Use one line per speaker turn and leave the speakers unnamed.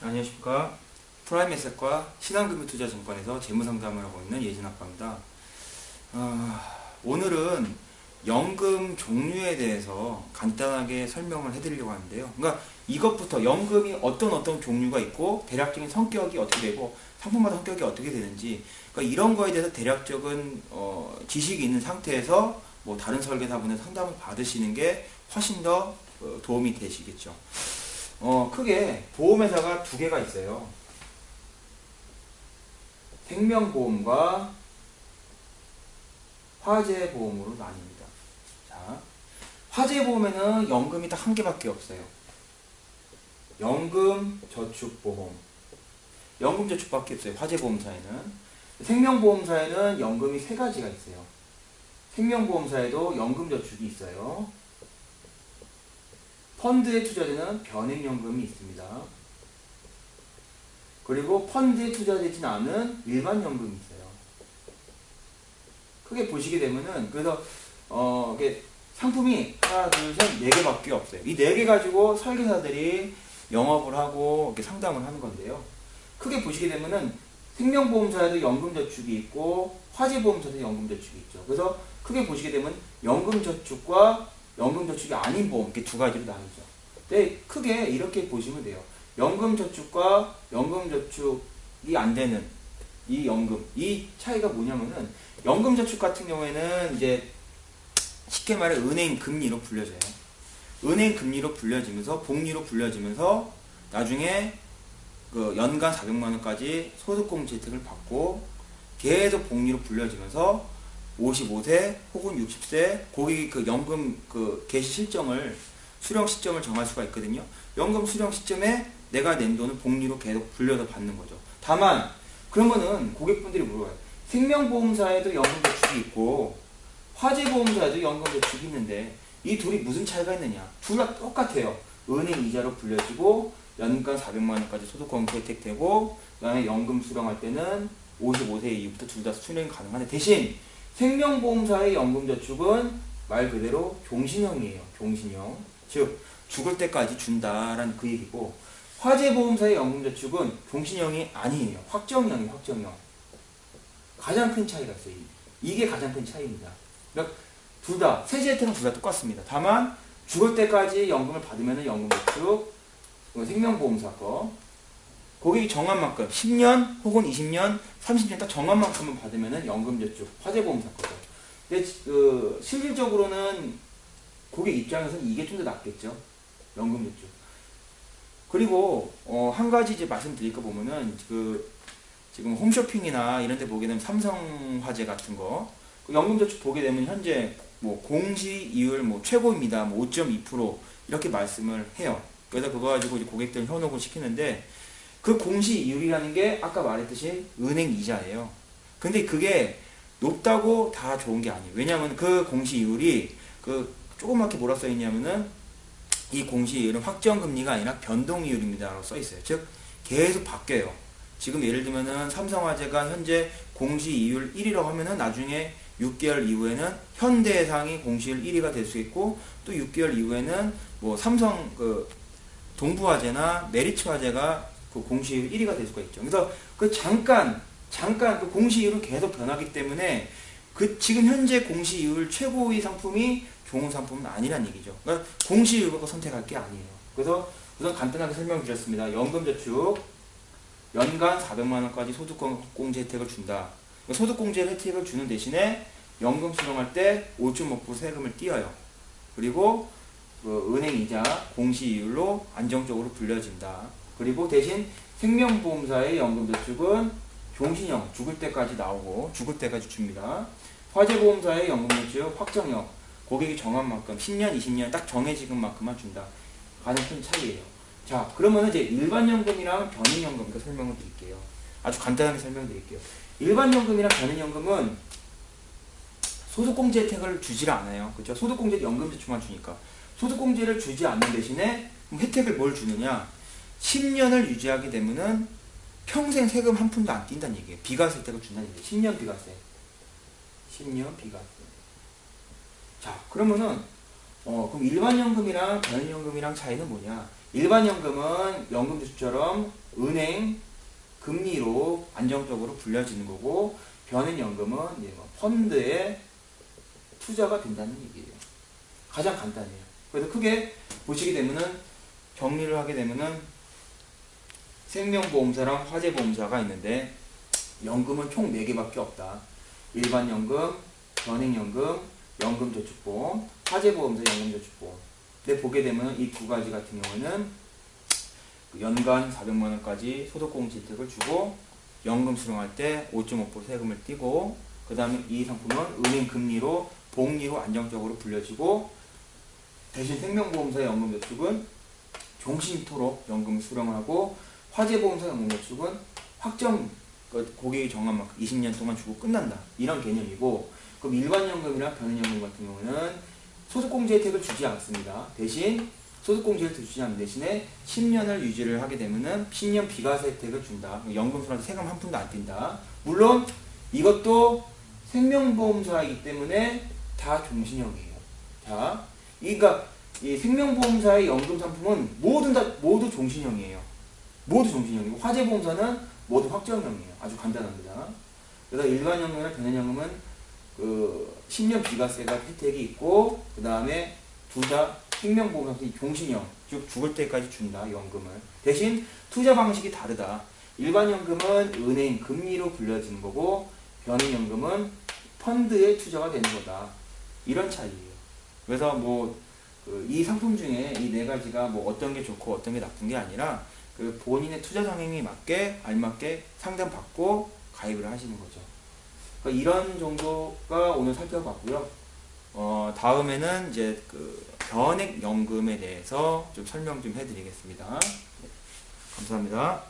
안녕하십니까. 프라임 에셋과 신한금융투자증권에서 재무상담을 하고 있는 예진아빠입니다. 아, 오늘은 연금 종류에 대해서 간단하게 설명을 해드리려고 하는데요. 그러니까 이것부터 연금이 어떤 어떤 종류가 있고 대략적인 성격이 어떻게 되고 상품마다 성격이 어떻게 되는지 그러니까 이런 거에 대해서 대략적인 어, 지식이 있는 상태에서 뭐 다른 설계사분의 상담을 받으시는 게 훨씬 더 어, 도움이 되시겠죠. 어, 크게 보험회사가 두 개가 있어요. 생명보험과 화재보험으로 나뉩니다. 자, 화재보험에는 연금이 딱 한 개밖에 없어요. 연금 저축보험. 연금 저축밖에 없어요. 화재보험사에는. 생명보험사에는 연금이 세 가지가 있어요. 생명보험사에도 연금 저축이 있어요. 펀드에 투자되는 변액연금이 있습니다. 그리고 펀드에 투자되진 않은 일반 연금이 있어요. 크게 보시게 되면은 그래서 어 이게 상품이 하나 둘셋네 개밖에 없어요. 이 네 개 가지고 설계사들이 영업을 하고 이렇게 상담을 하는 건데요. 크게 보시게 되면은 생명보험사에도 연금저축이 있고 화재보험사에도 연금저축이 있죠. 그래서 크게 보시게 되면 연금저축과 연금저축이 아닌 보험 이렇게 두 가지로 나뉘죠. 근데 크게 이렇게 보시면 돼요. 연금저축과 연금저축이 안 되는 이 연금 이 차이가 뭐냐면은 연금저축 같은 경우에는 이제 쉽게 말해 은행 금리로 불려져요. 은행 금리로 불려지면서 복리로 불려지면서 나중에 그 연간 400만 원까지 소득공 제 혜택을 받고 계속 복리로 불려지면서 55세 혹은 60세 고객이 그 연금 그 개시 실정을 수령 시점을 정할 수가 있거든요. 연금 수령 시점에 내가 낸 돈을 복리로 계속 불려서 받는 거죠. 다만 그러면은 고객분들이 물어봐요. 생명보험사에도 연금 저축이 있고 화재보험사에도 연금 저축이 있는데 이 둘이 무슨 차이가 있느냐? 둘 다 똑같아요. 은행 이자로 불려지고 연간 400만 원까지 소득공제 혜택되고 그 다음에 연금 수령할 때는 55세 이후부터 둘 다 수령 가능한데 대신 생명보험사의 연금저축은 말 그대로 종신형이에요. 종신형. 즉 죽을 때까지 준다라는 그 얘기고 화재보험사의 연금저축은 종신형이 아니에요. 확정형이에요. 확정형. 가장 큰 차이가 있어요. 이게 가장 큰 차이입니다. 그러니까 둘 다, 세제 혜택은 둘 다 똑같습니다. 다만 죽을 때까지 연금을 받으면 연금저축, 생명보험사 거 고객이 정한 만큼 10년 혹은 20년, 30년 딱 정한 만큼만 받으면 연금저축, 화재보험사 거죠. 근데 그 실질적으로는 고객 입장에서는 이게 좀 더 낫겠죠. 연금저축. 그리고 어, 한 가지 이제 말씀드릴 거 보면은 그 지금 홈쇼핑이나 이런 데 보게 되면 삼성화재 같은 거 그 연금저축 보게 되면 현재 뭐 공시 이율 뭐 최고입니다. 뭐 5.2% 이렇게 말씀을 해요. 그래서 그거 가지고 이제 고객들 현혹을 시키는데 그 공시 이율이라는 게 아까 말했듯이 은행 이자예요. 근데 그게 높다고 다 좋은 게 아니에요. 왜냐하면 그 공시 이율이 그 조그맣게 뭐라 써 있냐면은 이 공시 이율은 확정 금리가 아니라 변동 이율입니다라고 써 있어요. 즉 계속 바뀌어요. 지금 예를 들면은 삼성화재가 현재 공시 이율 1위라고 하면은 나중에 6개월 이후에는 현대해상이 공시율 1위가 될 수 있고 또 6개월 이후에는 뭐 삼성 그 동부화재나 메리츠화재가 그 공시율 1위가 될 수가 있죠. 그래서 그 잠깐 잠깐 그 공시율은 계속 변하기 때문에 그 지금 현재 공시율 최고의 상품이 좋은 상품은 아니란 얘기죠. 그러니까 공시율을 선택할 게 아니에요. 그래서 우선 간단하게 설명드렸습니다. 연금저축 연간 400만 원까지 소득공제 혜택을 준다. 소득공제 혜택을 주는 대신에 연금 수령할 때 5.5% 세금을 띄어요. 그리고 그 은행 이자 공시이율로 안정적으로 불려진다. 그리고 대신 생명보험사의 연금저축은 종신형 죽을 때까지 나오고 죽을 때까지 줍니다. 화재보험사의 연금저축 확정형 고객이 정한 만큼 10년, 20년 딱 정해진 만큼만 준다. 가장 큰 차이예요. 자, 그러면 이제 일반연금이랑 변인연금 설명을 드릴게요. 아주 간단하게 설명드릴게요. 일반연금이랑 변인연금은 소득공제 혜택을 주질 않아요. 그렇죠? 소득공제 연금저축만 주니까. 소득공제를 주지 않는 대신에 혜택을 뭘 주느냐? 10년을 유지하게 되면은 평생 세금 한 푼도 안 뛴다는 얘기예요. 비과세 혜택을 준다는 얘기예요. 10년 비과세. 10년 비과세. 자, 그러면은 어, 그럼 일반 연금이랑 변연금이랑 차이는 뭐냐? 일반 연금은 연금 저축처럼 은행 금리로 안정적으로 불려지는 거고 변연연금은 뭐 펀드에 투자가 된다는 얘기예요. 가장 간단해요. 그래서 크게 보시게 되면은 정리를 하게 되면은 생명보험사랑 화재보험사가 있는데 연금은 총 4개밖에 없다. 일반 연금, 변액연금, 연금저축보험, 화재보험사, 연금저축보험. 근데 보게 되면 이 두 가지 같은 경우는 그 연간 400만 원까지 소득공제 혜택을 주고 연금 수령할 때 5.5% 세금을 떼고 그 다음에 이 상품은 은행 금리로 복리로 안정적으로 불려지고 대신 생명보험사 연금저축은 종신토록 연금 수령을 하고 화재보험사 연금저축은 확정 그 고객이 정한 만큼 20년 동안 주고 끝난다 이런 개념이고 그럼 일반 연금이나 변연연금 같은 경우는 소득공제 혜택을 주지 않습니다. 대신 소득공제 혜택을 주지 않는 대신에 10년을 유지를 하게 되면은 10년 비과세 혜택을 준다. 연금술한테 세금 한 푼도 안 뛴다. 물론 이것도 생명보험사이기 때문에 다 종신형이에요. 자, 그러니까 이 생명보험사의 연금 상품은 모두 다 모두 종신형이에요. 모두 종신형이고 화재보험사는 모두 확정형이에요. 아주 간단합니다. 그래서 일반연금이나 변연연금은 그 10년 비과세가 혜택이 있고 그 다음에 둘 다 생명보험사는 종신형 즉 죽을 때까지 준다 연금을 대신 투자 방식이 다르다 일반 연금은 은행 금리로 불려지는 거고 변인연금은 펀드에 투자가 되는 거다 이런 차이예요 그래서 뭐 이 상품 중에 이 네 가지가 뭐 어떤 게 좋고 어떤 게 나쁜 게 아니라 그 본인의 투자 성향에 맞게 알맞게 상담 받고 가입을 하시는 거죠. 그러니까 이런 정도가 오늘 살펴봤고요. 어, 다음에는 이제 그 변액 연금에 대해서 좀 설명 좀 해드리겠습니다. 네, 감사합니다.